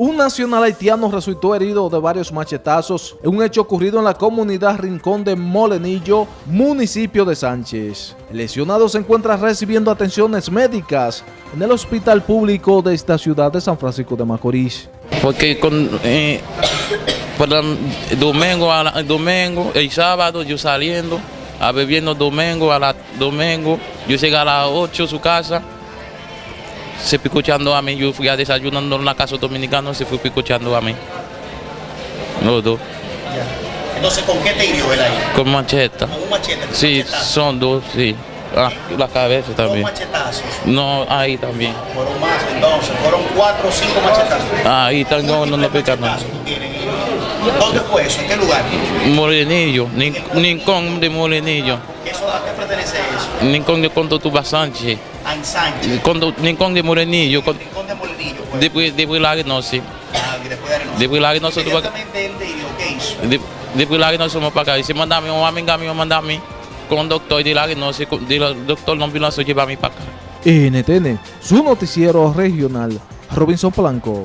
Un nacional haitiano resultó herido de varios machetazos en un hecho ocurrido en la comunidad Rincón de Molenillo, municipio de Sánchez. El lesionado se encuentra recibiendo atenciones médicas en el hospital público de esta ciudad de San Francisco de Macorís. Porque con, eh, por el domingo, domingo, el sábado yo saliendo, a bebiendo domingo, a la domingo, yo llegué a las 8 a su casa, se escuchando a mí, yo fui a desayunando en la casa dominicana, se fue escuchando a mí. Los dos, Entonces, ¿con qué te hirió él ahí? con macheta. ¿Con un machete? ¿Con Sí, machetazo? son dos, sí. Ah, la cabeza también. machetazos. No, ahí también. Fueron más entonces, fueron cuatro o cinco machetazos. Ahí también no, no, pica nada. ¿Dónde fue eso? ¿En qué lugar? Morenillo, Nin- Nincón de Morenillo. ¿Eso, ¿A qué pertenece eso? Nincón de Conto Tuba Sánchez. A Ensanche. Cuando de Morenillo, con- Rincón de Molinillo. pues. después después la no sí. Ah, después de Arenoso. Después la no se tuvo Inmediatamente él te hirió, ¿qué hizo? de- después la no somos para acá. Y se manda a mi mamá, amiga mío, manda a mí con un doctor de de la- doctor no vino a llevar a mí para acá. NTN, su noticiero regional, Robinson Blanco.